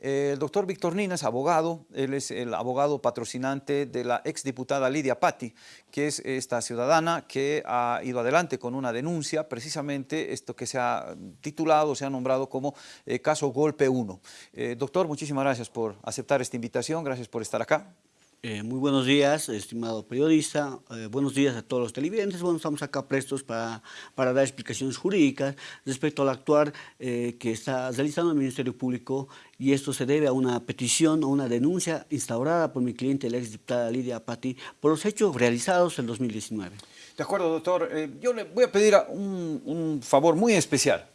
El doctor Víctor Nina es abogado, él es el abogado patrocinante de la exdiputada Lidia Patti, que es esta ciudadana que ha ido adelante con una denuncia, precisamente esto que se ha titulado, se ha nombrado como eh, caso Golpe 1. Eh, doctor, muchísimas gracias por aceptar esta invitación, gracias por estar acá. Eh, muy buenos días, estimado periodista. Eh, buenos días a todos los televidentes. Bueno, estamos acá prestos para, para dar explicaciones jurídicas respecto al actuar eh, que está realizando el Ministerio Público y esto se debe a una petición o una denuncia instaurada por mi cliente, la exdiputada Lidia Patti, por los hechos realizados en 2019. De acuerdo, doctor. yo le voy a pedir un, un favor muy especial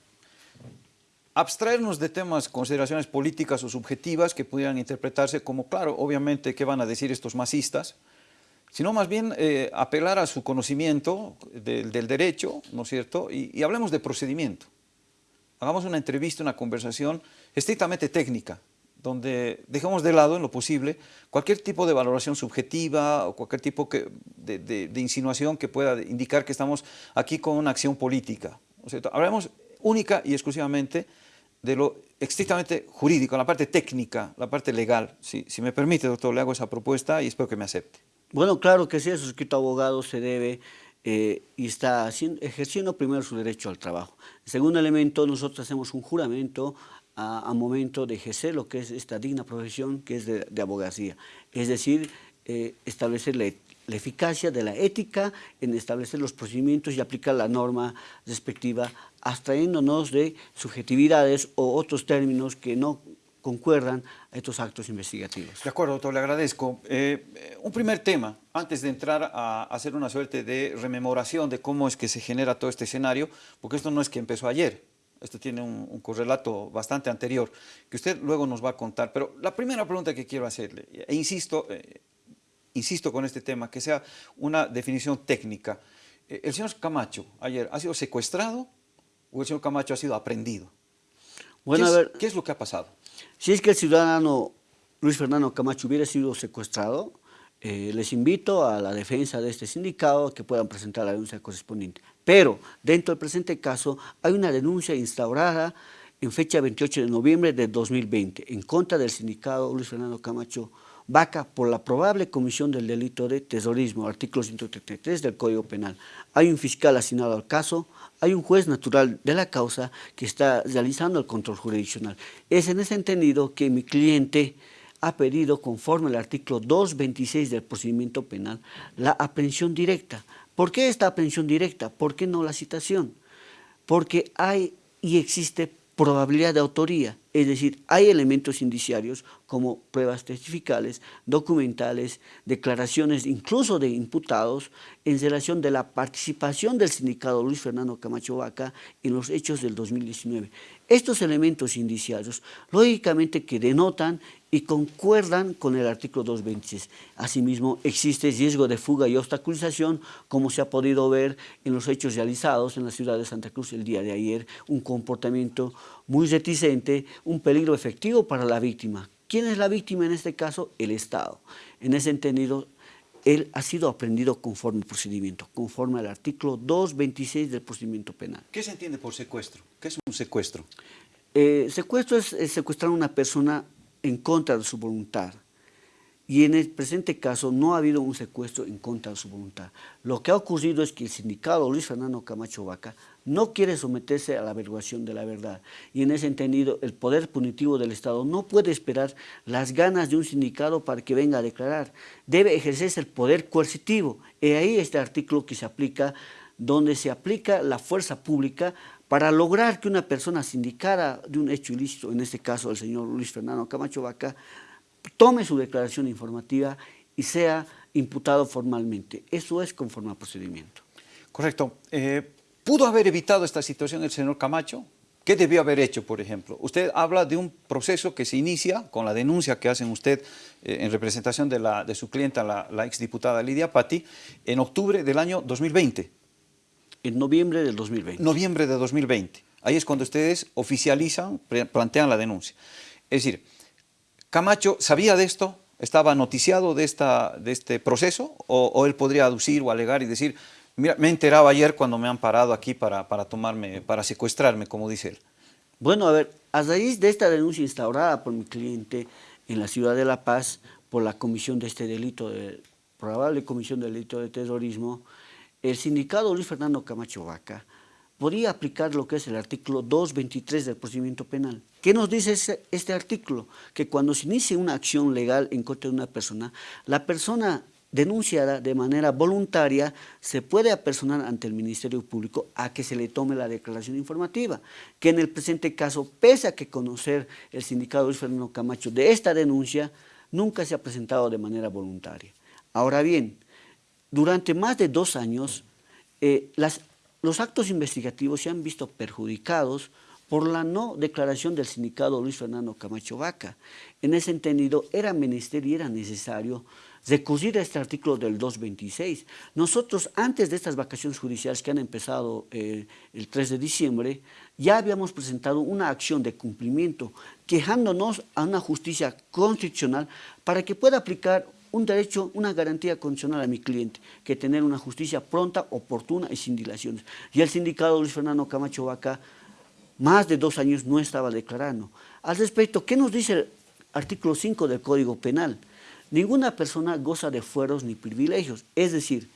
abstraernos de temas, consideraciones políticas o subjetivas que pudieran interpretarse como, claro, obviamente, ¿qué van a decir estos masistas? Sino más bien eh, apelar a su conocimiento del derecho, ¿no es cierto? Y, hablemos de procedimiento. Hagamos una entrevista, una conversación estrictamente técnica, donde dejemos de lado, en lo posible, cualquier tipo de valoración subjetiva o cualquier tipo de, insinuación que pueda indicar que estamos aquí con una acción política. ¿no es cierto? Hablemos única y exclusivamente de lo estrictamente jurídico, la parte técnica, la parte legal. Si, si me permite, doctor, le hago esa propuesta y espero que me acepte. Bueno, claro que sí, el suscrito abogado se debe eh, y está ejerciendo primero su derecho al trabajo. segundo elemento, nosotros hacemos un juramento a, momento de ejercer lo que es esta digna profesión que es de, abogacía. Es decir, eh, establecer la, la, eficacia de la ética en establecer los procedimientos y aplicar la norma respectiva abstrayéndonos de subjetividades o otros términos que no concuerdan a estos actos investigativos. De acuerdo, doctor, le agradezco. Eh, un primer tema, antes de entrar a hacer una suerte de rememoración de cómo es que se genera todo este escenario, porque esto no es que empezó ayer, esto tiene un, correlato bastante anterior, que usted luego nos va a contar, pero la primera pregunta que quiero hacerle, e insisto, eh, insisto con este tema, que sea una definición técnica. Eh, el señor Camacho ayer ha sido secuestrado señor Camacho ha sido aprendido. Bueno, ¿Qué, es, a ver, ¿Qué es lo que ha pasado? Si es que el ciudadano Luis Fernando Camacho hubiera sido secuestrado, eh, les invito a la defensa de este sindicato que puedan presentar la denuncia correspondiente. Pero dentro del presente caso hay una denuncia instaurada en fecha 28 de noviembre de 2020 en contra del sindicato Luis Fernando Camacho Vaca por la probable comisión del delito de terrorismo, artículo 133 del Código Penal. Hay un fiscal asignado al caso, hay un juez natural de la causa que está realizando el control jurisdiccional. Es en ese entendido que mi cliente ha pedido, conforme al artículo 226 del procedimiento penal, la aprehensión directa. ¿Por qué esta aprehensión directa? ¿Por qué no la citación? Porque hay y existe probabilidad de autoría, es decir, hay elementos indiciarios como pruebas testificales, documentales, declaraciones incluso de imputados en relación de la participación del sindicato Luis Fernando Camacho Vaca en los hechos del 2019. Estos elementos indiciarios, lógicamente que denotan y concuerdan con el artículo 226. Asimismo, existe riesgo de fuga y obstaculización, como se ha podido ver en los hechos realizados en la ciudad de Santa Cruz el día de ayer, un comportamiento muy reticente, un peligro efectivo para la víctima. ¿Quién es la víctima en este caso? El Estado. En ese entendido, él ha sido aprendido conforme al procedimiento, conforme al artículo 226 del procedimiento penal. ¿Qué se entiende por secuestro? ¿Qué es un secuestro? Eh, secuestro es, secuestrar a una persona en contra de su voluntad. Y en el presente caso no ha habido un secuestro en contra de su voluntad. Lo que ha ocurrido es que el sindicato Luis Fernando Camacho Vaca no quiere someterse a la averiguación de la verdad. Y en ese entendido, el poder punitivo del Estado no puede esperar las ganas de un sindicato para que venga a declarar. Debe ejercerse el poder coercitivo. Y ahí este artículo que se aplica, donde se aplica la fuerza pública para lograr que una persona sindicada de un hecho ilícito, en este caso el señor Luis Fernando Camacho Vaca, tome su declaración informativa y sea imputado formalmente. Eso es conforme al procedimiento. Correcto. Eh, ¿Pudo haber evitado esta situación el señor Camacho? ¿Qué debió haber hecho, por ejemplo? Usted habla de un proceso que se inicia con la denuncia que hacen usted eh, en representación de, la, de su clienta, la, la exdiputada Lidia Patti, en octubre del año 2020. En noviembre del 2020. Noviembre de 2020. Ahí es cuando ustedes oficializan, plantean la denuncia. Es decir, ¿Camacho sabía de esto? ¿Estaba noticiado de, esta, de este proceso? O, él podría aducir o alegar y decir, mira, me enteraba ayer cuando me han parado aquí para, para tomarme, para secuestrarme, como dice él? Bueno, a ver, a raíz de esta denuncia instaurada por mi cliente en la ciudad de La Paz por la comisión de este delito, de, probable comisión del delito de terrorismo, el sindicato Luis Fernando Camacho Vaca podría aplicar lo que es el artículo 223 del procedimiento penal. ¿Qué nos dice este artículo? Que cuando se inicie una acción legal en contra de una persona, la persona denunciada de manera voluntaria se puede apersonar ante el Ministerio Público a que se le tome la declaración informativa, que en el presente caso, pese a que conocer el sindicato Luis Fernando Camacho de esta denuncia, nunca se ha presentado de manera voluntaria. Ahora bien, durante más de dos años, eh, las los actos investigativos se han visto perjudicados por la no declaración del sindicato Luis Fernando Camacho Vaca. En ese entendido, era menester y era necesario recurrir a este artículo del 226. Nosotros, antes de estas vacaciones judiciales que han empezado eh, el 3 de diciembre, ya habíamos presentado una acción de cumplimiento quejándonos a una justicia constitucional para que pueda aplicar un derecho, una garantía condicional a mi cliente, que tener una justicia pronta, oportuna y sin dilaciones. Y el sindicato Luis Fernando Camacho Vaca, más de dos años no estaba declarando. Al respecto, ¿qué nos dice el artículo 5 del Código Penal? Ninguna persona goza de fueros ni privilegios, es decir,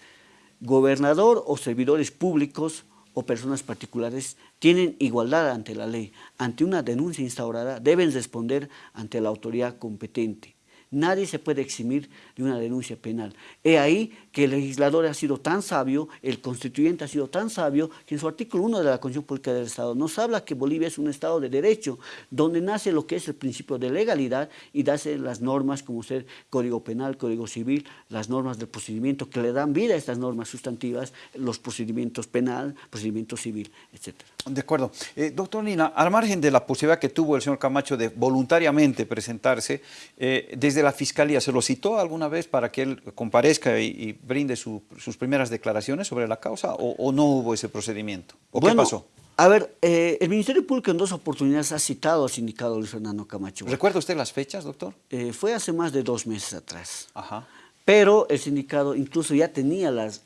gobernador o servidores públicos o personas particulares tienen igualdad ante la ley. Ante una denuncia instaurada deben responder ante la autoridad competente. Nadie se puede eximir de una denuncia penal. He ahí que el legislador ha sido tan sabio, el constituyente ha sido tan sabio, que en su artículo 1 de la Constitución Pública del Estado nos habla que Bolivia es un Estado de derecho, donde nace lo que es el principio de legalidad y dace las normas como ser Código Penal, Código Civil, las normas del procedimiento que le dan vida a estas normas sustantivas, los procedimientos penal, procedimiento civil, etc. De acuerdo. Eh, doctor Nina, al margen de la posibilidad que tuvo el señor Camacho de voluntariamente presentarse, eh, desde la Fiscalía se lo citó alguna vez para que él comparezca y, brinde sus primeras declaraciones sobre la causa o, no hubo ese procedimiento? ¿O qué pasó? A ver, eh, el Ministerio Público en dos oportunidades ha citado al sindicato Luis Fernando Camacho. ¿Recuerda usted las fechas, doctor? Fue hace más de dos meses atrás. Ajá. Pero el sindicato incluso ya tenía las,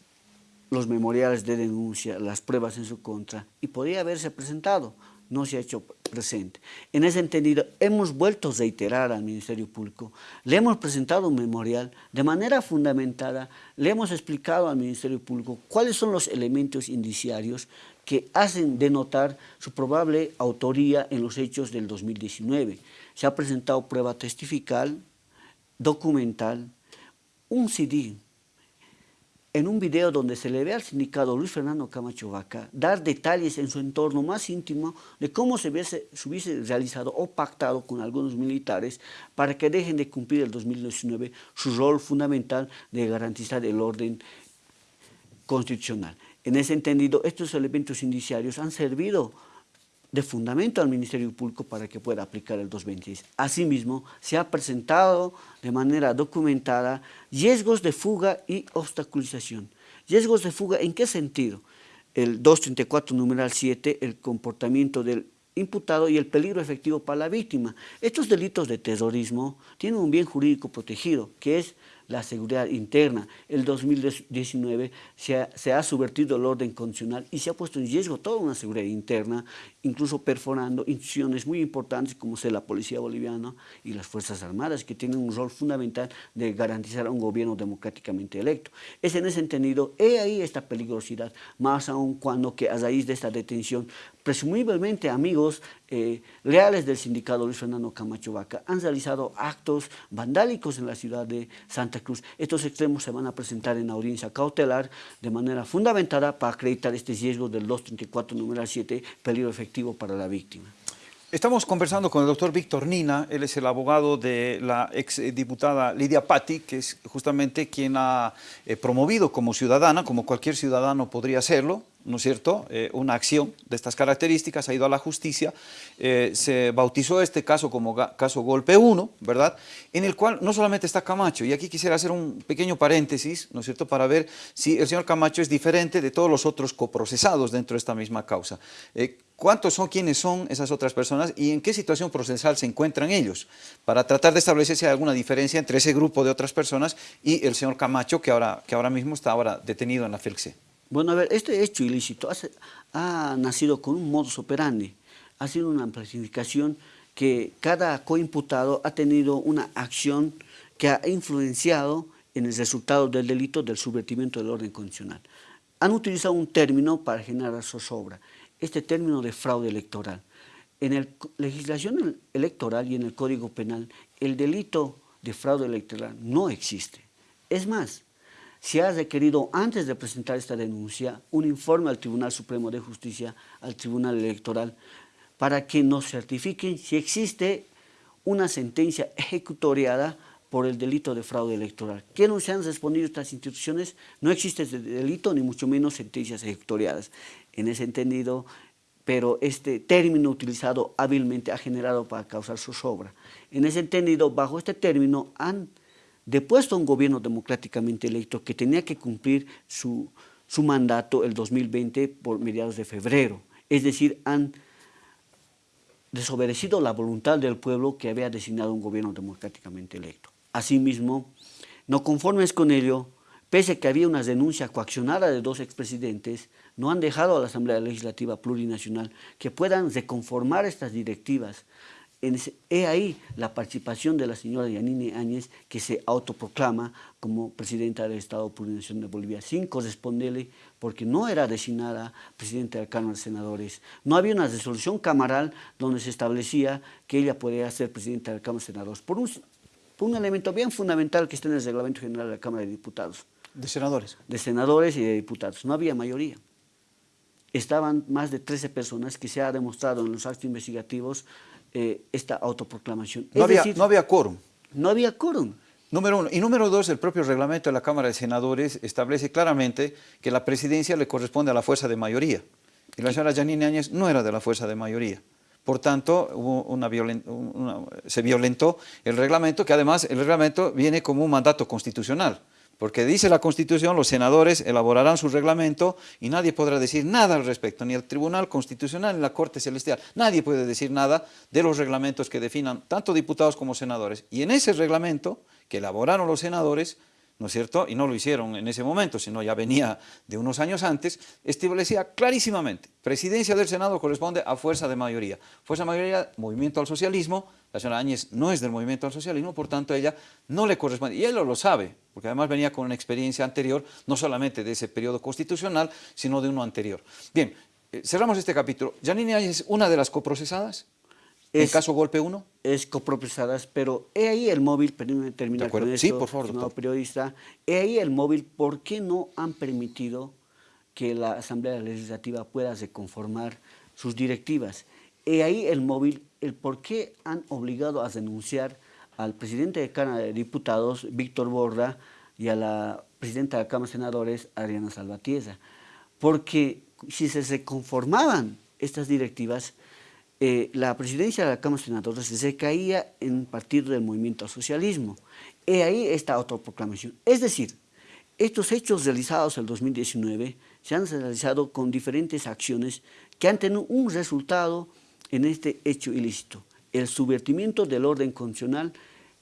los memoriales de denuncia, las pruebas en su contra y podía haberse presentado no se ha hecho presente. En ese entendido, hemos vuelto a reiterar al Ministerio Público, le hemos presentado un memorial de manera fundamentada, le hemos explicado al Ministerio Público cuáles son los elementos indiciarios que hacen denotar su probable autoría en los hechos del 2019. Se ha presentado prueba testifical, documental, un CD en un video donde se le ve al sindicato Luis Fernando Camacho Vaca dar detalles en su entorno más íntimo de cómo se hubiese, realizado o pactado con algunos militares para que dejen de cumplir el 2019 su rol fundamental de garantizar el orden constitucional. En ese entendido, estos elementos indiciarios han servido de fundamento al Ministerio Público para que pueda aplicar el 226. Asimismo, se ha presentado de manera documentada riesgos de fuga y obstaculización. ¿Riesgos de fuga en qué sentido? El 234 numeral 7, el comportamiento del imputado y el peligro efectivo para la víctima. Estos delitos de terrorismo tienen un bien jurídico protegido, que es la seguridad interna. El 2019 se ha, se ha, subvertido el orden constitucional y se ha puesto en riesgo toda una seguridad interna, incluso perforando instituciones muy importantes como sea la Policía Boliviana y las Fuerzas Armadas, que tienen un rol fundamental de garantizar un gobierno democráticamente electo. Es en ese entendido, he ahí esta peligrosidad, más aún cuando que a raíz de esta detención, presumiblemente amigos eh, leales del sindicato Luis Fernando Camacho Vaca han realizado actos vandálicos en la ciudad de Santa Cruz. Estos extremos se van a presentar en audiencia cautelar de manera fundamentada para acreditar este riesgo del 234 número 7, peligro efectivo para la víctima. Estamos conversando con el doctor Víctor Nina, él es el abogado de la exdiputada Lidia Patti, que es justamente quien ha eh, promovido como ciudadana, como cualquier ciudadano podría hacerlo, ¿no es cierto?, eh, una acción de estas características, ha ido a la justicia, eh, se bautizó este caso como caso Golpe 1, ¿verdad?, en el cual no solamente está Camacho, y aquí quisiera hacer un pequeño paréntesis, ¿no es cierto?, para ver si el señor Camacho es diferente de todos los otros coprocesados dentro de esta misma causa. Eh, ¿Cuántos son, quiénes son esas otras personas y en qué situación procesal se encuentran ellos? Para tratar de establecer si hay alguna diferencia entre ese grupo de otras personas y el señor Camacho, que ahora, que ahora mismo está ahora detenido en la FELCE. Bueno, a ver, este hecho ilícito ha nacido con un modus operandi. ha sido una amplificación que cada coimputado ha tenido una acción que ha influenciado en el resultado del delito del subvertimiento del orden constitucional. Han utilizado un término para generar zozobra, este término de fraude electoral. En la legislación electoral y en el Código Penal, el delito de fraude electoral no existe. Es más, se ha requerido antes de presentar esta denuncia un informe al Tribunal Supremo de Justicia, al Tribunal Electoral, para que nos certifiquen si existe una sentencia ejecutoriada por el delito de fraude electoral. ¿Qué no se han respondido estas instituciones? No existe ese delito, ni mucho menos sentencias ejecutoriadas. En ese entendido, pero este término utilizado hábilmente ha generado para causar zozobra. En ese entendido, bajo este término han depuesto a un gobierno democráticamente electo que tenía que cumplir su, su mandato el 2020 por mediados de febrero. Es decir, han desobedecido la voluntad del pueblo que había designado un gobierno democráticamente electo. Asimismo, no conformes con ello, pese a que había una denuncia coaccionada de dos expresidentes, no han dejado a la Asamblea Legislativa Plurinacional que puedan reconformar estas directivas. He ahí la participación de la señora Yanine Áñez, que se autoproclama como presidenta del Estado Plurinacional de Bolivia, sin corresponderle, porque no era designada presidenta de la Cámara de Senadores. No había una resolución camaral donde se establecía que ella podía ser presidenta de la Cámara de Senadores. Por un un elemento bien fundamental que está en el reglamento general de la Cámara de Diputados. ¿De senadores? De senadores y de diputados. No había mayoría. Estaban más de 13 personas que se ha demostrado en los actos investigativos eh, esta autoproclamación. No, había, no había quórum. No había quórum. Número uno. Y número dos, el propio reglamento de la Cámara de Senadores establece claramente que la presidencia le corresponde a la fuerza de mayoría. Y la señora Janine Áñez no era de la fuerza de mayoría. Por tanto, una se violentó el reglamento, que además el reglamento viene como un mandato constitucional, porque dice la Constitución, los senadores elaborarán su reglamento y nadie podrá decir nada al respecto, ni el Tribunal Constitucional ni la Corte Celestial. Nadie puede decir nada de los reglamentos que definan tanto diputados como senadores. Y en ese reglamento que elaboraron los senadores, ¿no es cierto? Y no lo hicieron en ese momento, sino ya venía de unos años antes, establecía clarísimamente, presidencia del Senado corresponde a fuerza de mayoría. Fuerza de mayoría, movimiento al socialismo, la señora Áñez no es del movimiento al socialismo, por tanto ella no le corresponde, y él lo, sabe, porque además venía con una experiencia anterior, no solamente de ese periodo constitucional, sino de uno anterior. Bien, eh, cerramos este capítulo. ¿Janine Áñez es una de las coprocesadas? ¿En caso golpe 1? Es coprocesadas, pero he ahí el móvil, permítame terminar con esto, sí, por favor, periodista, he ahí el móvil, ¿por qué no han permitido que la Asamblea Legislativa pueda reconformar sus directivas? He ahí el móvil, el por qué han obligado a denunciar al presidente de Cámara de Diputados, Víctor Borda, y a la presidenta de la Cámara de Senadores, Adriana Salvatierra. Porque si se reconformaban estas directivas, eh, la presidencia de la Cámara de Senadores se caía en partido del movimiento al socialismo. Y ahí esta autoproclamación. Es decir, estos hechos realizados en el 2019 se han realizado con diferentes acciones que han tenido un resultado en este hecho ilícito, el subvertimiento del orden constitucional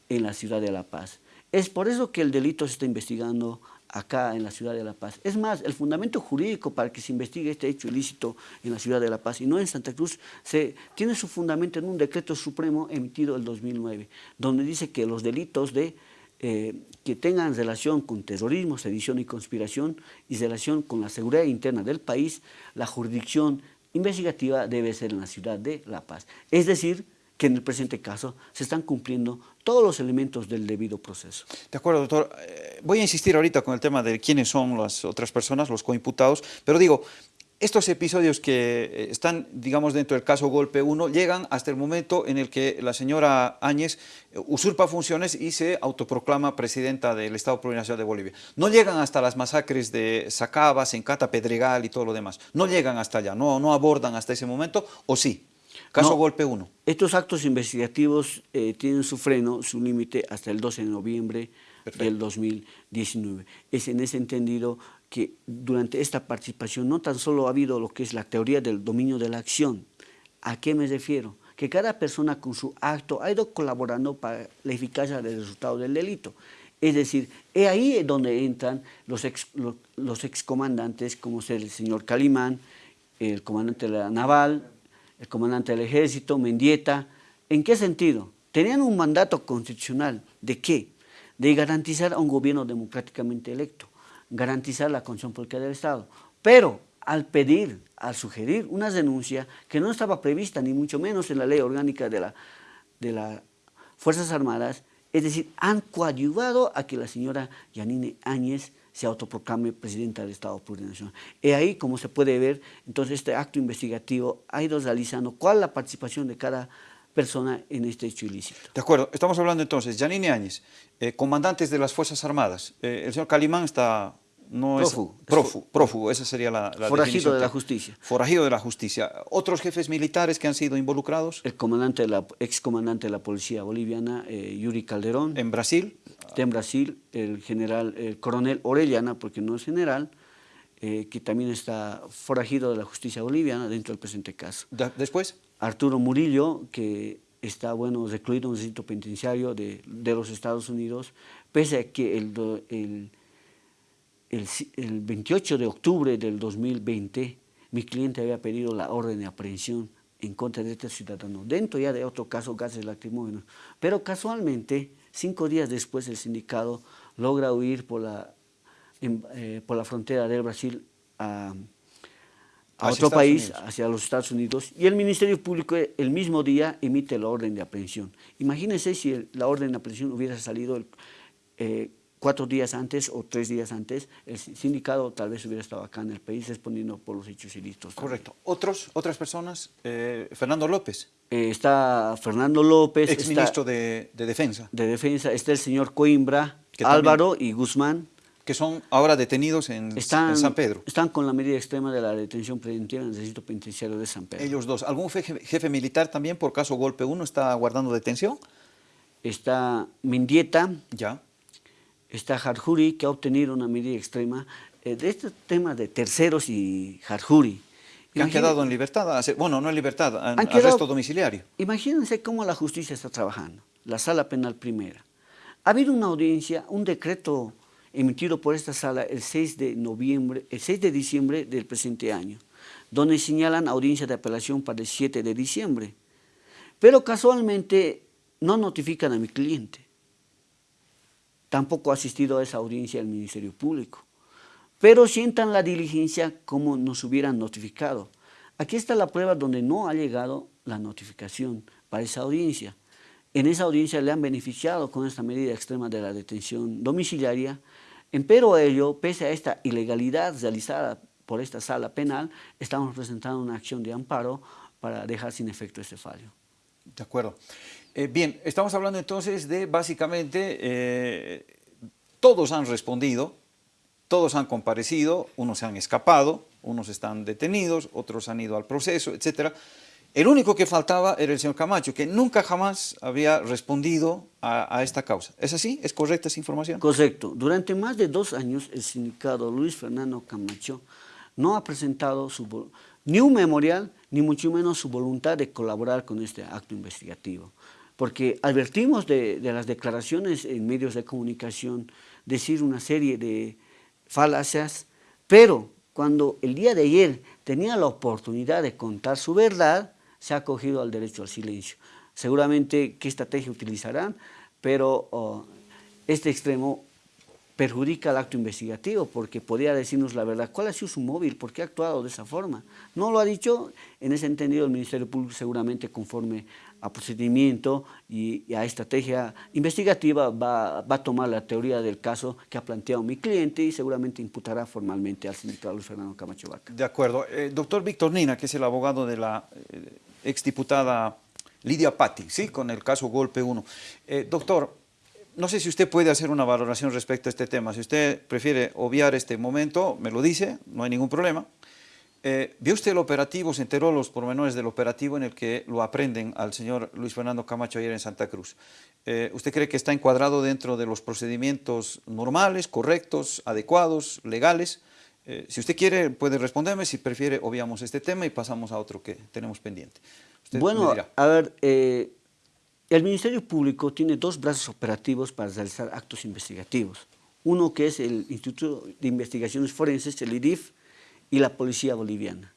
en la ciudad de La Paz. Es por eso que el delito se está investigando acá en la ciudad de La Paz. Es más, el fundamento jurídico para que se investigue este hecho ilícito en la ciudad de La Paz y no en Santa Cruz, se, tiene su fundamento en un decreto supremo emitido el 2009, donde dice que los delitos de, eh, que tengan relación con terrorismo, sedición y conspiración y relación con la seguridad interna del país, la jurisdicción investigativa debe ser en la ciudad de La Paz. Es decir, que en el presente caso se están cumpliendo todos los elementos del debido proceso. De acuerdo, doctor. Eh, voy a insistir ahorita con el tema de quiénes son las otras personas, los coimputados, pero digo, estos episodios que eh, están, digamos, dentro del caso Golpe 1, llegan hasta el momento en el que la señora Áñez eh, usurpa funciones y se autoproclama presidenta del Estado Plurinacional de Bolivia. No llegan hasta las masacres de Sacaba, Sencata, Pedregal y todo lo demás. No llegan hasta allá, no, no abordan hasta ese momento, ¿o sí? Caso Golpe 1. Estos actos investigativos eh, tienen su freno, su límite hasta el 12 de noviembre del 2019. Es en ese entendido que durante esta participación no tan solo ha habido lo que es la teoría del dominio de la acción. ¿A qué me refiero? Que cada persona con su acto ha ido colaborando para la eficacia del resultado del delito. Es decir, es ahí donde entran los, ex, los, excomandantes como el señor Calimán, el comandante de la Naval, el comandante del ejército, Mendieta. ¿En qué sentido? Tenían un mandato constitucional. ¿De qué? De garantizar a un gobierno democráticamente electo, garantizar la constitución política del Estado. Pero al pedir, al sugerir una denuncia que no estaba prevista, ni mucho menos en la ley orgánica de, la, de las Fuerzas Armadas, es decir, han coadyuvado a que la señora Yanine Áñez se autoproclame presidenta del Estado plurinacional. Y ahí, como se puede ver, entonces este acto investigativo ha ido realizando cuál es la participación de cada persona en este hecho ilícito. De acuerdo, estamos hablando entonces, Yanine Áñez, eh, comandantes de las Fuerzas Armadas, eh, el señor Calimán está... No prófugo. Es, prófugo, prófugo, esa sería la, la Forajido de la justicia. Forajido de la justicia. ¿Otros jefes militares que han sido involucrados? El comandante de la, ex comandante de la policía boliviana, eh, Yuri Calderón. ¿En Brasil? en Brasil, el general, el coronel Orellana, porque no es general, eh, que también está forajido de la justicia boliviana dentro del presente caso. ¿Después? Arturo Murillo, que está bueno recluido en un sitio penitenciario de, de, los Estados Unidos, pese a que el, el, el, el 28 de octubre del 2020 mi cliente había pedido la orden de aprehensión en contra de este ciudadano, dentro ya de otro caso, gases lacrimógenos. Pero casualmente, cinco días después, el sindicato logra huir por la, en, eh, por la frontera del Brasil a, a otro Estados país, Unidos. hacia los Estados Unidos, y el Ministerio Público el mismo día emite la orden de aprehensión. Imagínense si el, la orden de aprehensión hubiera salido el, eh, cuatro días antes o tres días antes, el sindicato tal vez hubiera estado acá en el país respondiendo por los hechos ilícitos. Correcto. ¿Otros, ¿Otras personas? Eh, Fernando López. Eh, está Fernando López. Ex está, ministro de, de, Defensa. De Defensa. Está el señor Coimbra, Álvaro y Guzmán. Que son ahora detenidos en, están, en, San Pedro. Están con la medida extrema de la detención preventiva en el distrito penitenciario de San Pedro. Ellos dos. ¿Algún jefe, jefe militar también por caso golpe 1 está guardando detención? Está Mendieta. Ya está Harjuri, que ha obtenido una medida extrema eh, de este tema de terceros y Harjuri. Que han quedado en libertad, bueno, no en libertad, en han quedado, arresto domiciliario. Imagínense cómo la justicia está trabajando, la sala penal primera. Ha habido una audiencia, un decreto emitido por esta sala el 6 de noviembre, el 6 de diciembre del presente año, donde señalan audiencia de apelación para el 7 de diciembre. Pero casualmente no notifican a mi cliente tampoco ha asistido a esa audiencia del Ministerio Público. Pero sientan la diligencia como nos hubieran notificado. Aquí está la prueba donde no ha llegado la notificación para esa audiencia. En esa audiencia le han beneficiado con esta medida extrema de la detención domiciliaria, pero ello, pese a esta ilegalidad realizada por esta sala penal, estamos presentando una acción de amparo para dejar sin efecto este fallo. De acuerdo. Eh, bien, estamos hablando entonces de básicamente eh, todos han respondido, todos han comparecido, unos se han escapado, unos están detenidos, otros han ido al proceso, etc. El único que faltaba era el señor Camacho, que nunca jamás había respondido a, esta causa. ¿Es así? ¿Es correcta esa información? Correcto. Durante más de dos años el sindicato Luis Fernando Camacho no ha presentado ni un memorial, ni mucho menos su voluntad de colaborar con este acto investigativo porque advertimos de, las declaraciones en medios de comunicación, decir una serie de falacias, pero cuando el día de ayer tenía la oportunidad de contar su verdad, se ha acogido al derecho al silencio. Seguramente qué estrategia utilizarán, pero oh, este extremo perjudica al acto investigativo porque podría decirnos la verdad. ¿Cuál ha sido su móvil? ¿Por qué ha actuado de esa forma? No lo ha dicho, en ese entendido el Ministerio Público seguramente conforme a procedimiento y, y a estrategia investigativa va, a tomar la teoría del caso que ha planteado mi cliente y seguramente imputará formalmente al sindicato Luis Fernando Camacho Vaca. De acuerdo. Eh, doctor Víctor Nina, que es el abogado de la eh, exdiputada Lidia Patti, ¿sí? con el caso Golpe 1. Eh, doctor, no sé si usted puede hacer una valoración respecto a este tema. Si usted prefiere obviar este momento, me lo dice, no hay ningún problema. Eh, ¿Vio usted el operativo, se enteró los pormenores del operativo en el que lo aprenden al señor Luis Fernando Camacho ayer en Santa Cruz? Eh, ¿Usted cree que está encuadrado dentro de los procedimientos normales, correctos, adecuados, legales? Eh, si usted quiere, puede responderme, si prefiere, obviamos este tema y pasamos a otro que tenemos pendiente. Usted bueno, a ver, eh, el Ministerio Público tiene dos brazos operativos para realizar actos investigativos. Uno que es el Instituto de Investigaciones Forenses, el IDIF, y la Policía Boliviana.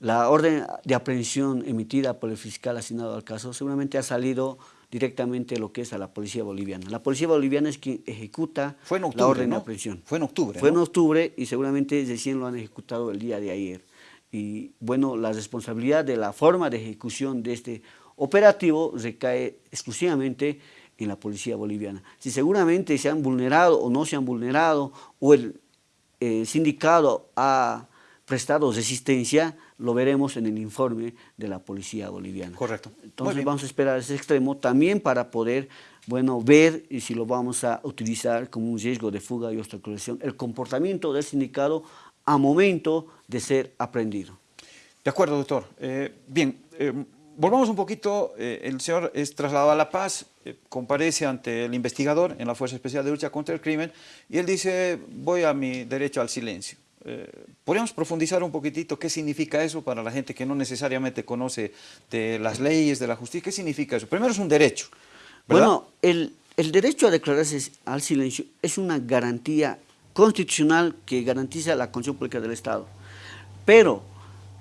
la orden de aprehensión emitida por el fiscal asignado al caso seguramente ha salido directamente lo que es a la policía boliviana. La policía boliviana es quien ejecuta la orden de aprehensión. Fue en octubre, Fue en octubre y seguramente recién lo han ejecutado el día de ayer. Y bueno, la responsabilidad de la forma de ejecución de este operativo recae exclusivamente en la policía boliviana. Si seguramente se han vulnerado o no se han vulnerado, o el eh, sindicato ha prestado resistencia, lo veremos en el informe de la policía boliviana. Correcto. Entonces vamos a esperar ese extremo también para poder bueno, ver si lo vamos a utilizar como un riesgo de fuga y obstaculización, el comportamiento del sindicato a momento de ser aprendido. De acuerdo, doctor. Eh, bien, eh, volvamos un poquito, eh, el señor es trasladado a La Paz, comparece ante el investigador en la Fuerza Especial de Lucha contra el Crimen y él dice, voy a mi derecho al silencio. ¿Podríamos profundizar un poquitito qué significa eso para la gente que no necesariamente conoce de las leyes, de la justicia? ¿Qué significa eso? Primero es un derecho. Bueno, el, el derecho a declararse al silencio es una garantía constitucional que garantiza la constitución pública del Estado. Pero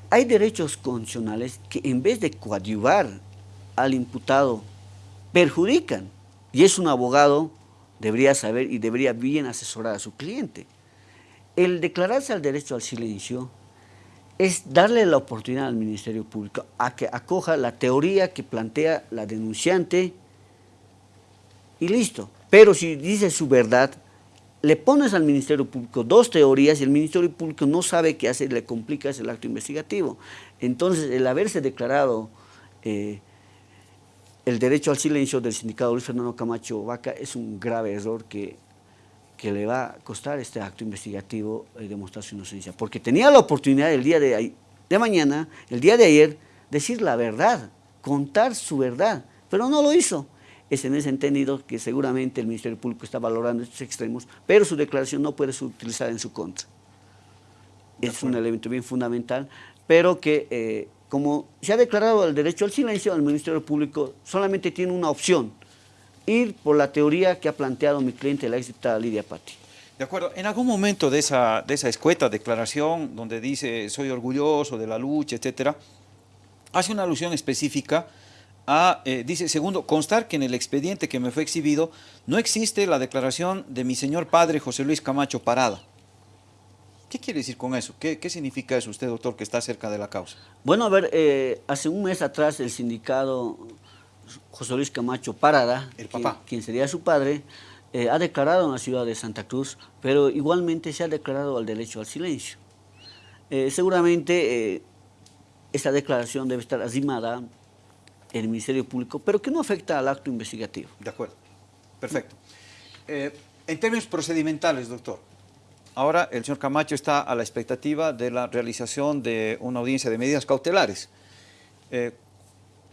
hay derechos constitucionales que en vez de coadyuvar al imputado, perjudican. Y es un abogado, debería saber y debería bien asesorar a su cliente. El declararse al derecho al silencio es darle la oportunidad al Ministerio Público a que acoja la teoría que plantea la denunciante y listo. Pero si dice su verdad, le pones al Ministerio Público dos teorías y el Ministerio Público no sabe qué hacer, le complicas el acto investigativo. Entonces, el haberse declarado eh, el derecho al silencio del sindicato Luis Fernando Camacho Vaca es un grave error que, que le va a costar este acto investigativo y demostrar su inocencia. Porque tenía la oportunidad el día de, de mañana, el día de ayer, decir la verdad, contar su verdad, pero no lo hizo es en ese entendido que seguramente el Ministerio Público está valorando estos extremos, pero su declaración no puede ser utilizada en su contra. Es un elemento bien fundamental, pero que eh, como se ha declarado el derecho al silencio, el Ministerio Público solamente tiene una opción, ir por la teoría que ha planteado mi cliente, la diputada Lidia Patti. De acuerdo. En algún momento de esa, de esa escueta declaración, donde dice soy orgulloso de la lucha, etcétera, hace una alusión específica eh, dice, segundo, constar que en el expediente que me fue exhibido no existe la declaración de mi señor padre José Luis Camacho Parada. ¿Qué quiere decir con eso? ¿Qué, significa eso usted, doctor, que está cerca de la causa? Bueno, a ver, eh, hace un mes atrás el sindicado José Luis Camacho Parada, el papá. Quien, sería su padre, eh, ha declarado en la ciudad de Santa Cruz, pero igualmente se ha declarado el derecho al silencio. seguramente esta declaración debe estar azimada el Ministerio Público, pero que no afecta al acto investigativo. De acuerdo. Perfecto. Eh, en términos procedimentales, doctor, ahora el señor Camacho está a la expectativa de la realización de una audiencia de medidas cautelares. Eh,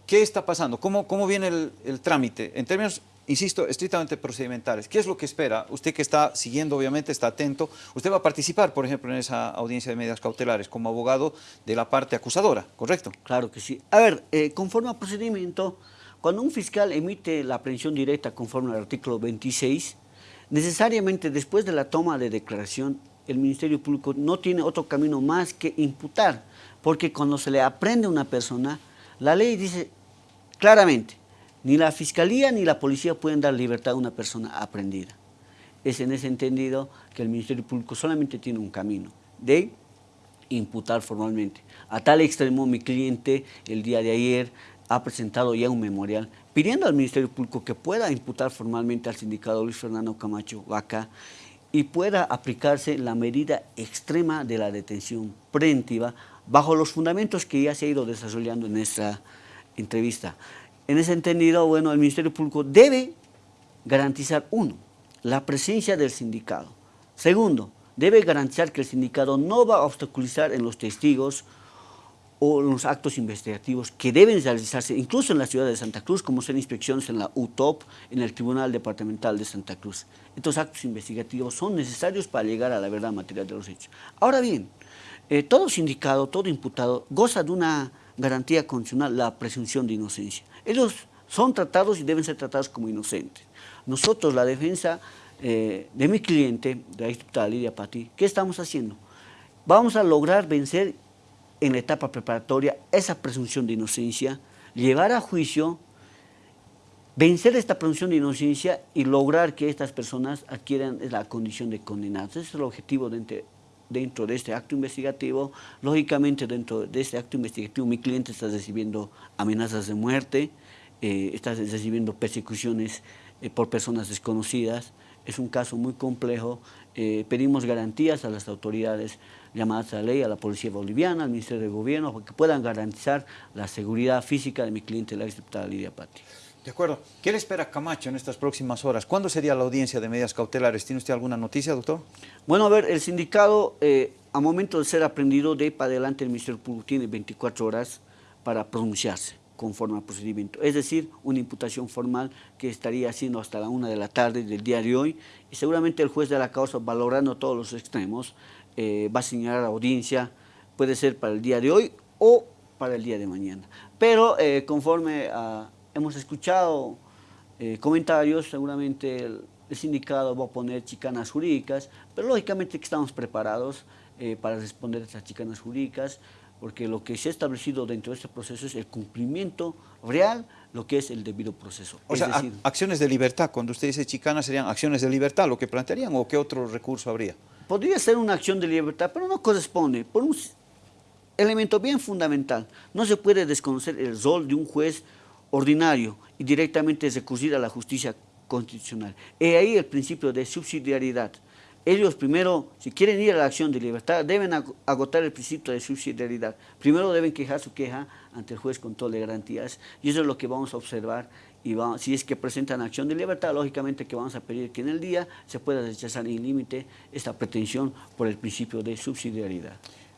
¿Qué está pasando? ¿Cómo, cómo viene el, trámite? En términos insisto, estrictamente procedimentales. ¿Qué es lo que espera? Usted que está siguiendo, obviamente, está atento. Usted va a participar, por ejemplo, en esa audiencia de medidas cautelares como abogado de la parte acusadora, ¿correcto? Claro que sí. A ver, eh, conforme al procedimiento, cuando un fiscal emite la aprehensión directa conforme al artículo 26, necesariamente después de la toma de declaración, el Ministerio Público no tiene otro camino más que imputar, porque cuando se le aprende a una persona, la ley dice claramente, ni la fiscalía ni la policía pueden dar libertad a una persona aprendida. Es en ese entendido que el Ministerio Público solamente tiene un camino de imputar formalmente. A tal extremo mi cliente el día de ayer ha presentado ya un memorial pidiendo al Ministerio Público que pueda imputar formalmente al sindicado Luis Fernando Camacho Vaca y pueda aplicarse la medida extrema de la detención preventiva bajo los fundamentos que ya se ha ido desarrollando en esta entrevista. En ese entendido, bueno, el Ministerio Público debe garantizar, uno, la presencia del sindicato. Segundo, debe garantizar que el sindicato no va a obstaculizar en los testigos o en los actos investigativos que deben realizarse, incluso en la ciudad de Santa Cruz, como son inspecciones en la UTOP, en el Tribunal Departamental de Santa Cruz. Estos actos investigativos son necesarios para llegar a la verdad material de los hechos. Ahora bien, eh, todo sindicato, todo imputado, goza de una garantía constitucional, la presunción de inocencia. Ellos son tratados y deben ser tratados como inocentes. Nosotros, la defensa eh, de mi cliente, de la diputada Lidia Pati, ¿qué estamos haciendo? Vamos a lograr vencer en la etapa preparatoria esa presunción de inocencia, llevar a juicio, vencer esta presunción de inocencia y lograr que estas personas adquieran la condición de condenados. Ese es el objetivo dentro, dentro de este acto investigativo. Lógicamente, dentro de este acto investigativo, mi cliente está recibiendo amenazas de muerte, eh, está recibiendo persecuciones eh, por personas desconocidas. Es un caso muy complejo. Eh, pedimos garantías a las autoridades llamadas a la ley, a la Policía Boliviana, al Ministerio de Gobierno, para que puedan garantizar la seguridad física de mi cliente, la exdiputada Lidia Pati. De acuerdo. ¿Qué le espera Camacho en estas próximas horas? ¿Cuándo sería la audiencia de medidas cautelares? ¿Tiene usted alguna noticia, doctor? Bueno, a ver, el sindicado, eh, a momento de ser aprendido de para adelante, el Ministerio Público tiene 24 horas para pronunciarse conforme al procedimiento. Es decir, una imputación formal que estaría haciendo hasta la una de la tarde del día de hoy y seguramente el juez de la causa, valorando todos los extremos, eh, va a señalar la audiencia, puede ser para el día de hoy o para el día de mañana. Pero eh, conforme hemos escuchado eh, comentarios, seguramente el, sindicato va a poner chicanas jurídicas, pero lógicamente que estamos preparados para responder a estas chicanas jurídicas, porque lo que se ha establecido dentro de este proceso es el cumplimiento real, lo que es el debido proceso. O sea, acciones de libertad, cuando usted dice chicana, serían acciones de libertad lo que plantearían o qué otro recurso habría? Podría ser una acción de libertad, pero no corresponde, por un elemento bien fundamental. No se puede desconocer el rol de un juez ordinario y directamente recurrir a la justicia constitucional. Y ahí el principio de subsidiariedad ellos primero, si quieren ir a la acción de libertad, deben agotar el principio de subsidiariedad. Primero deben quejar su queja ante el juez con todas las garantías y eso es lo que vamos a observar y si es que presentan acción de libertad, lógicamente que vamos a pedir que en el día se pueda rechazar en límite esta pretensión por el principio de subsidiariedad.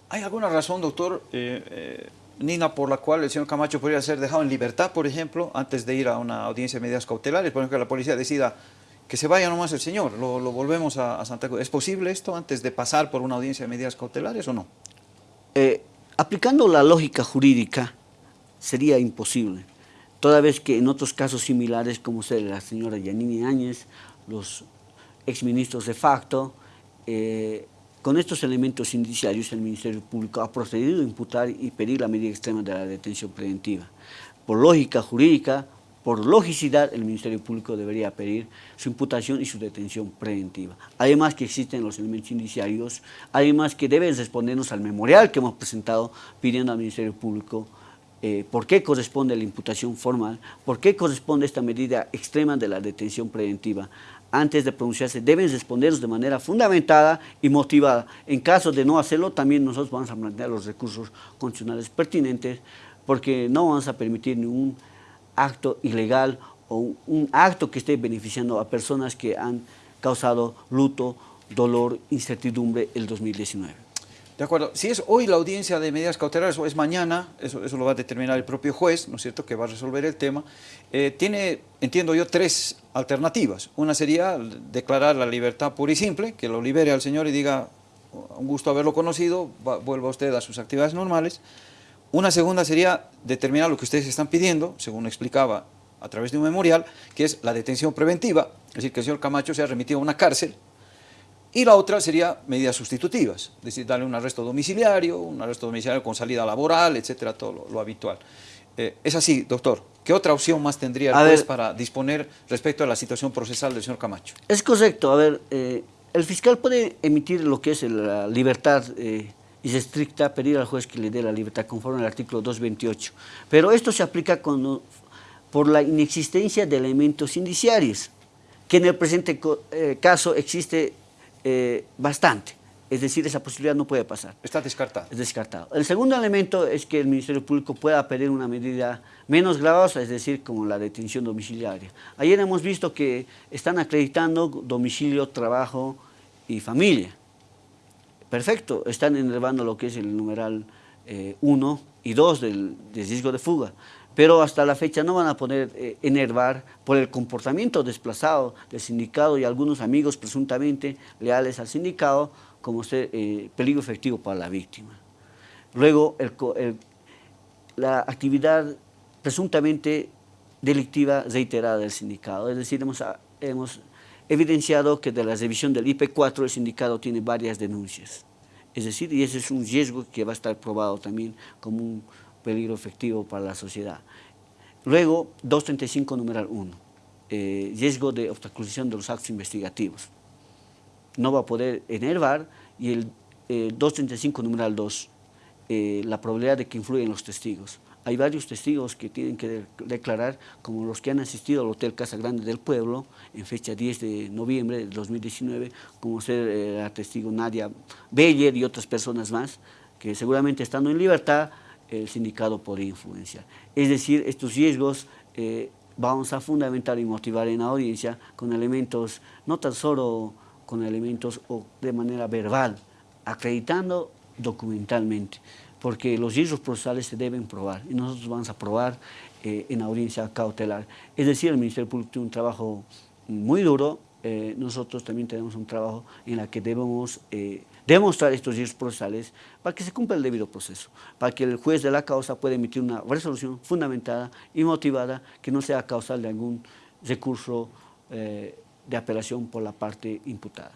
¿Hay alguna razón, doctor, eh, eh, Nina, por la cual el señor Camacho podría ser dejado en libertad, por ejemplo, antes de ir a una audiencia de medidas cautelares? Por ejemplo, que la policía decida que se vaya nomás el señor, lo, volvemos a, Santa Cruz. ¿Es posible esto antes de pasar por una audiencia de medidas cautelares o no? Eh, aplicando la lógica jurídica sería imposible, toda vez que en otros casos similares como la señora Yanini Áñez, los exministros de facto, eh, con estos elementos indiciarios el Ministerio Público ha procedido a imputar y pedir la medida extrema de la detención preventiva. Por lógica jurídica, por logicidad, el Ministerio Público debería pedir su imputación y su detención preventiva. Además que existen los elementos indiciarios, además que deben respondernos al memorial que hemos presentado pidiendo al Ministerio Público eh, por qué corresponde la imputación formal, por qué corresponde esta medida extrema de la detención preventiva. Antes de pronunciarse deben respondernos de manera fundamentada y motivada. En caso de no hacerlo, también nosotros vamos a plantear los recursos constitucionales pertinentes porque no vamos a permitir ningún acto ilegal o un acto que esté beneficiando a personas que han causado luto, dolor, incertidumbre el 2019. De acuerdo. Si es hoy la audiencia de medidas cautelares o es mañana, eso, eso lo va a determinar el propio juez, ¿no es cierto?, que va a resolver el tema. Eh, tiene, entiendo yo, tres alternativas. Una sería declarar la libertad pura y simple, que lo libere al señor y diga, un gusto haberlo conocido, vuelva usted a sus actividades normales. Una segunda sería determinar lo que ustedes están pidiendo, según explicaba a través de un memorial, que es la detención preventiva, es decir, que el señor Camacho sea remitido a una cárcel, y la otra sería medidas sustitutivas, es decir, darle un arresto domiciliario, un arresto domiciliario con salida laboral, etcétera, todo lo, habitual. Eh, es así, doctor. ¿Qué otra opción más tendría el juez para disponer respecto a la situación procesal del señor Camacho? Es correcto. A ver, eh, el fiscal puede emitir lo que es la libertad eh, estricta pedir al juez que le dé la libertad conforme al artículo 228. Pero esto se aplica por la inexistencia de elementos indiciarios, que en el presente eh, caso existe eh, bastante. Es decir, esa posibilidad no puede pasar. Está descartado. Es descartado. El segundo elemento es que el Ministerio Público pueda pedir una medida menos gravosa, es decir, como la detención domiciliaria. Ayer hemos visto que están acreditando domicilio, trabajo y familia. Perfecto, están enervando lo que es el numeral 1 eh, y 2 del, riesgo de fuga, pero hasta la fecha no van a poder eh, enervar por el comportamiento desplazado del sindicato y algunos amigos presuntamente leales al sindicato como ser, eh, peligro efectivo para la víctima. Luego, la actividad presuntamente delictiva reiterada del sindicato, es decir, hemos, hemos evidenciado que de la revisión del IP4 el sindicato tiene varias denuncias. Es decir, y ese es un riesgo que va a estar probado también como un peligro efectivo para la sociedad. Luego, 235 numeral 1, eh, riesgo de obstaculización de los actos investigativos. No va a poder enervar y el 235 numeral 2, la probabilidad de que influyen los testigos hay varios testigos que tienen que declarar, como los que han asistido al Hotel Casa Grande del Pueblo, en fecha 10 de noviembre de 2019, como ser eh, la testigo Nadia Beller y otras personas más, que seguramente estando en libertad, el sindicato podría influenciar. Es decir, estos riesgos eh, vamos a fundamentar y motivar en la audiencia con elementos, no tan solo con elementos o de manera verbal, acreditando documentalmente porque los riesgos procesales se deben probar y nosotros vamos a probar eh, en audiencia cautelar. Es decir, el Ministerio Público tiene un trabajo muy duro, eh, nosotros también tenemos un trabajo en el que debemos eh, demostrar estos riesgos procesales para que se cumpla el debido proceso, para que el juez de la causa pueda emitir una resolución fundamentada y motivada que no sea causal de algún recurso de apelación por la parte imputada.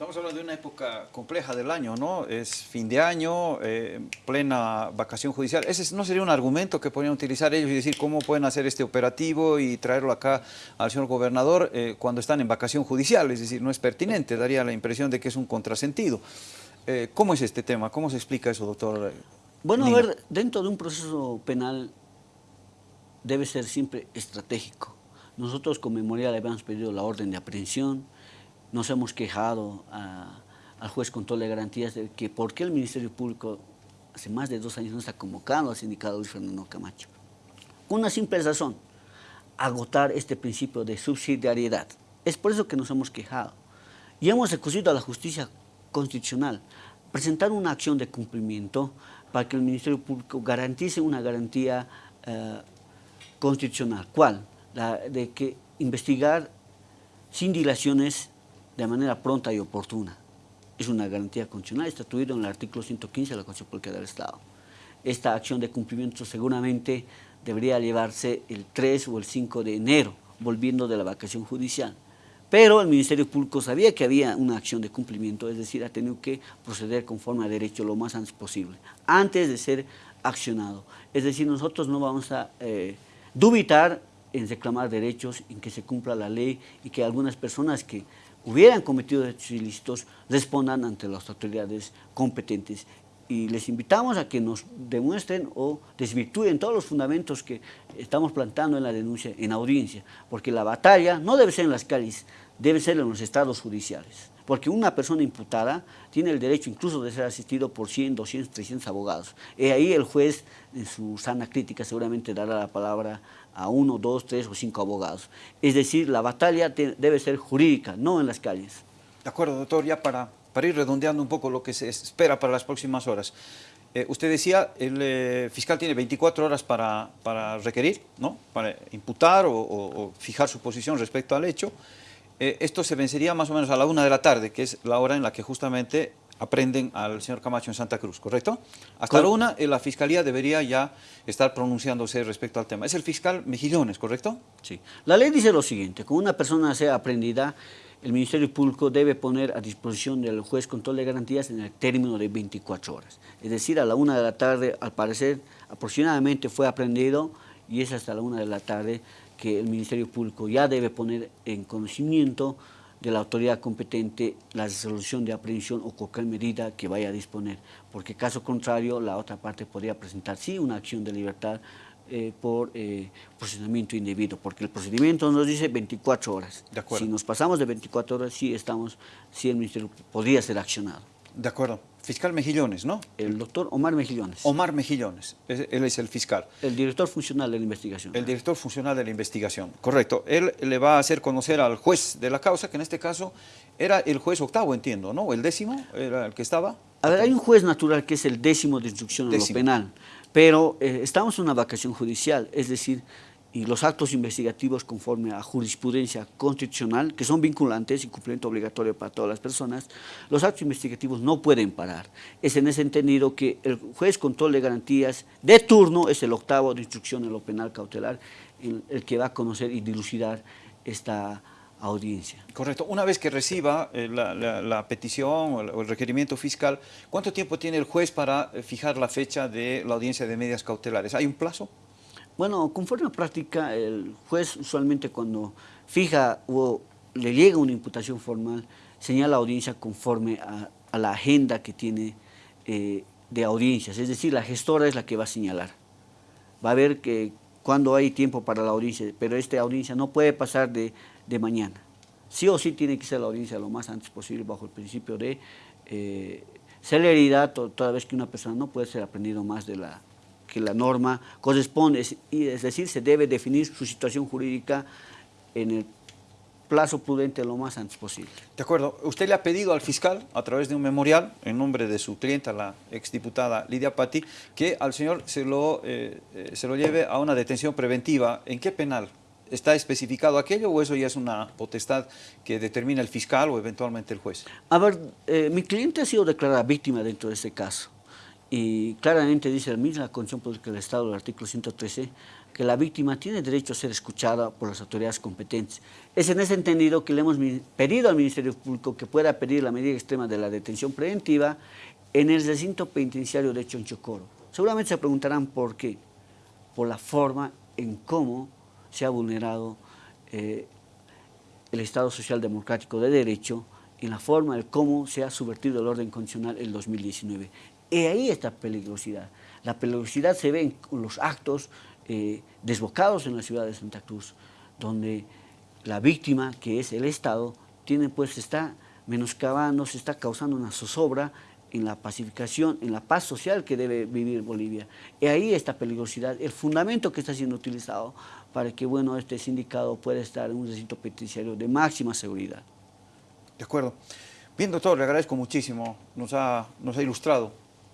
Estamos hablando de una época compleja del año, ¿no? Es fin de año, eh, plena vacación judicial. ¿Ese no sería un argumento que podrían utilizar ellos y decir cómo pueden hacer este operativo y traerlo acá al señor gobernador eh, cuando están en vacación judicial? Es decir, no es pertinente, daría la impresión de que es un contrasentido. Eh, ¿Cómo es este tema? ¿Cómo se explica eso, doctor? Bueno, a ver, dentro de un proceso penal debe ser siempre estratégico. Nosotros con Memorial habíamos pedido la orden de aprehensión, nos hemos quejado al juez con toda la garantías de que por qué el Ministerio Público hace más de dos años no está convocando al sindicato Luis Fernando Camacho. Una simple razón, agotar este principio de subsidiariedad. Es por eso que nos hemos quejado. Y hemos recurrido a la justicia constitucional, presentar una acción de cumplimiento para que el Ministerio Público garantice una garantía eh, constitucional. ¿Cuál? De que investigar sin dilaciones de manera pronta y oportuna. Es una garantía constitucional estatuida en el artículo 115 de la Constitución Pública del Estado. Esta acción de cumplimiento seguramente debería llevarse el 3 o el 5 de enero, volviendo de la vacación judicial. Pero el Ministerio Público sabía que había una acción de cumplimiento, es decir, ha tenido que proceder conforme a derecho lo más antes posible, antes de ser accionado. Es decir, nosotros no vamos a eh, dubitar en reclamar derechos, en que se cumpla la ley y que algunas personas que hubieran cometido hechos ilícitos respondan ante las autoridades competentes. Y les invitamos a que nos demuestren o desvirtúen todos los fundamentos que estamos plantando en la denuncia, en audiencia, porque la batalla no debe ser en las calles, debe ser en los estados judiciales. Porque una persona imputada tiene el derecho incluso de ser asistido por 100, 200, 300 abogados. Y ahí el juez, en su sana crítica, seguramente dará la palabra a uno, dos, tres o cinco abogados. Es decir, la batalla debe ser jurídica, no en las calles. De acuerdo, doctor, ya para, para ir redondeando un poco lo que se espera para las próximas horas. Eh, usted decía, el eh, fiscal tiene 24 horas para, para requerir, ¿no? para imputar o, fijar su posición respecto al hecho. Eh, esto se vencería más o menos a la una de la tarde, que es la hora en la que justamente aprenden al señor Camacho en Santa Cruz, ¿correcto? Hasta la una, la Fiscalía debería ya estar pronunciándose respecto al tema. Es el fiscal Mejillones, ¿correcto? Sí. La ley dice lo siguiente, como una persona sea aprendida, el Ministerio Público debe poner a disposición del juez control de garantías en el término de 24 horas. Es decir, a la una de la tarde, al parecer, aproximadamente fue aprendido y es hasta la una de la tarde que el Ministerio Público ya debe poner en conocimiento de la autoridad competente la resolución de aprehensión o cualquier medida que vaya a disponer, porque caso contrario la otra parte podría presentar sí una acción de libertad eh, por eh, procedimiento indebido, porque el procedimiento nos dice 24 horas. si nos pasamos de 24 horas, sí, estamos, sí el Ministerio podría ser accionado. De acuerdo. Fiscal Mejillones, ¿no? El doctor Omar Mejillones. Omar Mejillones, él es el fiscal. El director funcional de la investigación. El director funcional de la investigación, correcto. Él le va a hacer conocer al juez de la causa, que en este caso era el juez octavo, entiendo, ¿no? ¿O el décimo era el que estaba? A ver, hay un juez natural que es el décimo de instrucción en lo penal, pero eh, estamos en una vacación judicial, es decir, y los actos investigativos conforme a jurisprudencia constitucional, que son vinculantes y cumplimiento obligatorio para todas las personas, los actos investigativos no pueden parar. Es en ese entendido que el juez control de garantías de turno es el octavo de instrucción en lo penal cautelar, el, el que va a conocer y dilucidar esta audiencia. Correcto. Una vez que reciba eh, la, petición o el, requerimiento fiscal, ¿cuánto tiempo tiene el juez para eh, fijar la fecha de la audiencia de medidas cautelares? ¿Hay un plazo? Bueno, conforme a práctica, el juez usualmente cuando fija o le llega una imputación formal, señala la audiencia conforme a, la agenda que tiene eh, de audiencias, es decir, la gestora es la que va a señalar. Va a ver que cuando hay tiempo para la audiencia, pero esta audiencia no puede pasar de, mañana. Sí o sí tiene que ser la audiencia lo más antes posible bajo el principio de eh, celeridad, toda vez que una persona no puede ser aprendido más de la que la norma corresponde, es decir, se debe definir su situación jurídica en el plazo prudente lo más antes posible. De acuerdo. Usted le ha pedido al fiscal, a través de un memorial, en nombre de su clienta, la exdiputada Lidia Patti, que al señor se lo, eh, eh, se lo lleve a una detención preventiva. ¿En qué penal? ¿Está especificado aquello o eso ya es una potestad que determina el fiscal o eventualmente el juez? A ver, eh, mi cliente ha sido declarada víctima dentro de este caso y claramente dice la misma Constitución Política del Estado, el artículo 113, que la víctima tiene derecho a ser escuchada por las autoridades competentes. Es en ese entendido que le hemos pedido al Ministerio Público que pueda pedir la medida extrema de la detención preventiva en el recinto penitenciario de Chonchocoro. Seguramente se preguntarán por qué. Por la forma en cómo se ha vulnerado eh, el Estado Social Democrático de Derecho y la forma en cómo se ha subvertido el orden constitucional en el 2019. Y ahí está peligrosidad. La peligrosidad se ve en los actos eh, desbocados en la ciudad de Santa Cruz, donde la víctima, que es el Estado, tiene pues, está menoscabando, se está causando una zozobra en la pacificación, en la paz social que debe vivir Bolivia. Y ahí está peligrosidad, el fundamento que está siendo utilizado para que bueno, este sindicado pueda estar en un recinto penitenciario de máxima seguridad. De acuerdo. Bien, doctor, le agradezco muchísimo. Nos ha, nos ha ilustrado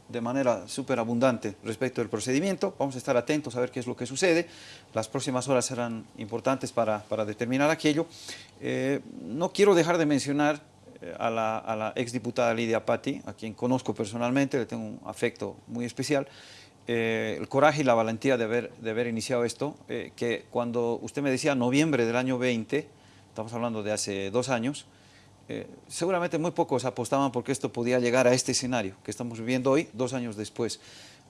de manera súper abundante respecto del procedimiento. Vamos a estar atentos a ver qué es lo que sucede. Las próximas horas serán importantes para, para determinar aquello. Eh, no quiero dejar de mencionar eh, a la, a la exdiputada Lidia Patti, a quien conozco personalmente, le tengo un afecto muy especial, eh, el coraje y la valentía de haber, de haber iniciado esto, que cuando usted me decía noviembre del año 20, estamos hablando de hace dos años, eh, seguramente muy pocos apostaban porque esto podía llegar a este escenario que estamos viviendo hoy, dos años después.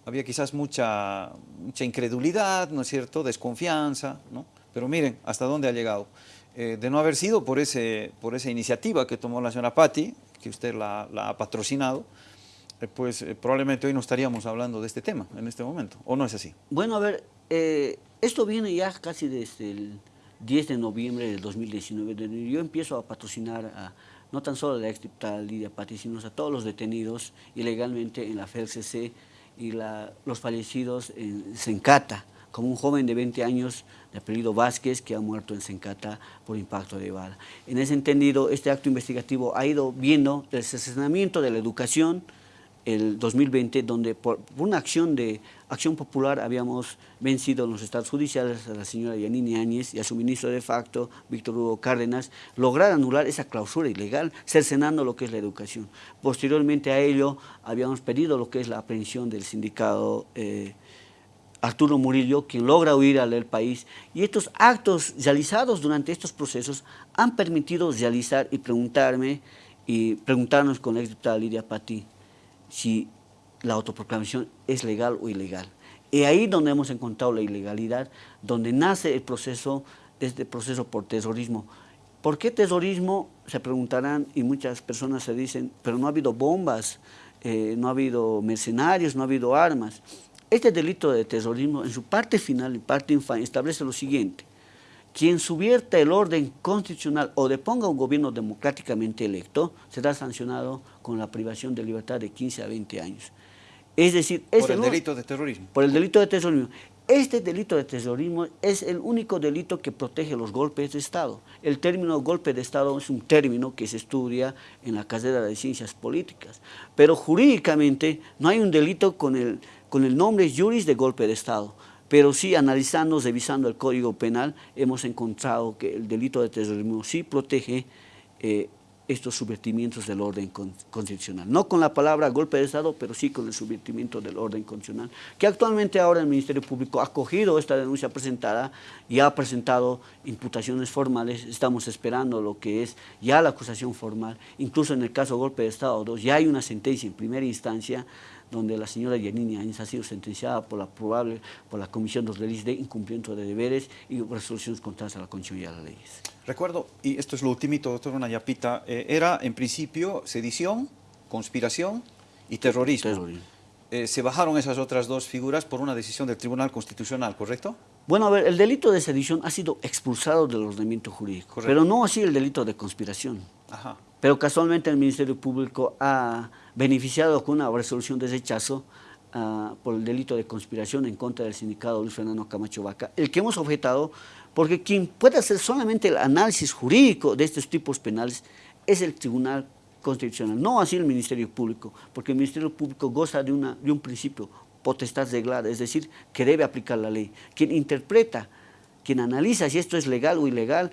Había quizás mucha, mucha incredulidad, ¿no es cierto?, desconfianza, ¿no? Pero miren hasta dónde ha llegado. Eh, de no haber sido por, ese, por esa iniciativa que tomó la señora Patti, que usted la, ha patrocinado, eh, pues probablemente hoy no estaríamos hablando de este tema en este momento, ¿o no es así? Bueno, a ver, esto viene ya casi desde el 10 de noviembre del 2019, yo empiezo a patrocinar a, no tan solo a la exdiputada Lidia Pati, sino a todos los detenidos ilegalmente en la FELCC y los fallecidos en Sencata, como un joven de 20 años de apellido Vázquez que ha muerto en Sencata por impacto de bala. En ese entendido, este acto investigativo ha ido viendo el asesinamiento de la educación, el 2020, donde por una acción de acción popular habíamos vencido en los estados judiciales a la señora Yanini Áñez y a su ministro de facto, Víctor Hugo Cárdenas, lograr anular esa clausura ilegal, cercenando lo que es la educación. Posteriormente a ello, habíamos pedido lo que es la aprehensión del sindicato eh, Arturo Murillo, quien logra huir al país, y estos actos realizados durante estos procesos han permitido realizar y preguntarme, y preguntarnos con la diputada Lidia Pati, si la autoproclamación es legal o ilegal. Y ahí donde hemos encontrado la ilegalidad, donde nace el proceso, este proceso por terrorismo. ¿Por qué terrorismo? Se preguntarán y muchas personas se dicen, pero no ha habido bombas, eh, no ha habido mercenarios, no ha habido armas. Este delito de terrorismo en su parte final y parte infame establece lo siguiente, quien subvierta el orden constitucional o deponga un gobierno democráticamente electo será sancionado con la privación de libertad de 15 a 20 años. Es decir, por el delito de terrorismo. Por el delito de terrorismo. Este delito de terrorismo es el único delito que protege los golpes de Estado. El término golpe de Estado es un término que se estudia en la carrera de ciencias políticas, pero jurídicamente no hay un delito con el, con el nombre juris de golpe de Estado pero sí analizando, revisando el Código Penal, hemos encontrado que el delito de terrorismo sí protege eh, estos subvertimientos del orden constitucional. No con la palabra golpe de Estado, pero sí con el subvertimiento del orden constitucional, que actualmente ahora el Ministerio Público ha acogido esta denuncia presentada y ha presentado imputaciones formales, estamos esperando lo que es ya la acusación formal, incluso en el caso golpe de Estado 2 ya hay una sentencia en primera instancia donde la señora Yanini Áñez ha sido sentenciada por la probable, por la Comisión de Delitos de Incumplimiento de Deberes y resoluciones contrarias a la Constitución y a las leyes. Recuerdo, y esto es lo ultimito, doctor Nayapita, eh, era en principio sedición, conspiración y terrorismo. Eh, se bajaron esas otras dos figuras por una decisión del Tribunal Constitucional, ¿correcto? Bueno, a ver, el delito de sedición ha sido expulsado del ordenamiento jurídico, pero no así el delito de conspiración. Ajá. Pero casualmente el Ministerio Público ha beneficiado con una resolución de rechazo uh, por el delito de conspiración en contra del sindicato Luis Fernando Camacho Vaca, el que hemos objetado, porque quien puede hacer solamente el análisis jurídico de estos tipos penales es el Tribunal Constitucional, no así el Ministerio Público, porque el Ministerio Público goza de, de un principio potestad reglada, es decir, que debe aplicar la ley. Quien interpreta, quien analiza si esto es legal o ilegal,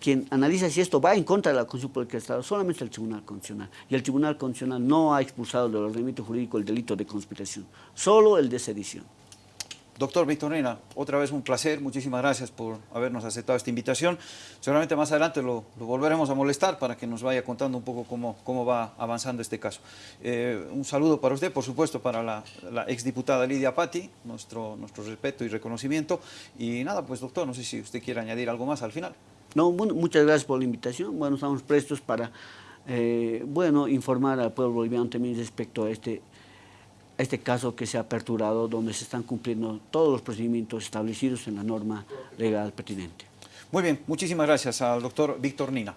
quien analiza si esto va en contra de la Constitución Política del Estado, solamente el Tribunal Constitucional. Y el Tribunal Constitucional no ha expulsado del ordenamiento jurídico el delito de conspiración, solo el de sedición. Doctor Victorina, otra vez un placer, muchísimas gracias por habernos aceptado esta invitación. Seguramente más adelante lo, volveremos a molestar para que nos vaya contando un poco cómo, cómo va avanzando este caso. Eh, un saludo para usted, por supuesto, para la, la exdiputada Lidia Patti, nuestro, nuestro respeto y reconocimiento. Y nada, pues doctor, no sé si usted quiere añadir algo más al final. No, muchas gracias por la invitación. Bueno, estamos prestos para eh, bueno, informar al pueblo boliviano también respecto a este, a este caso que se ha aperturado, donde se están cumpliendo todos los procedimientos establecidos en la norma legal pertinente. Muy bien, muchísimas gracias al doctor Víctor Nina.